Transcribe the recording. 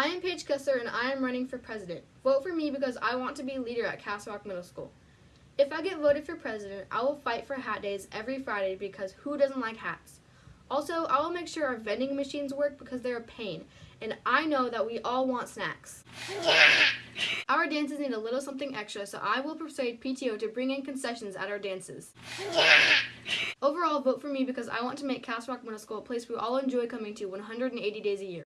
I am Paige Kessler and I am running for president. Vote for me because I want to be leader at Castle Rock Middle School. If I get voted for president, I will fight for hat days every Friday because who doesn't like hats? Also, I will make sure our vending machines work because they're a pain, and I know that we all want snacks. Our dances need a little something extra, so I will persuade PTO to bring in concessions at our dances. Overall, vote for me because I want to make Castle Rock Middle School a place we all enjoy coming to 180 days a year.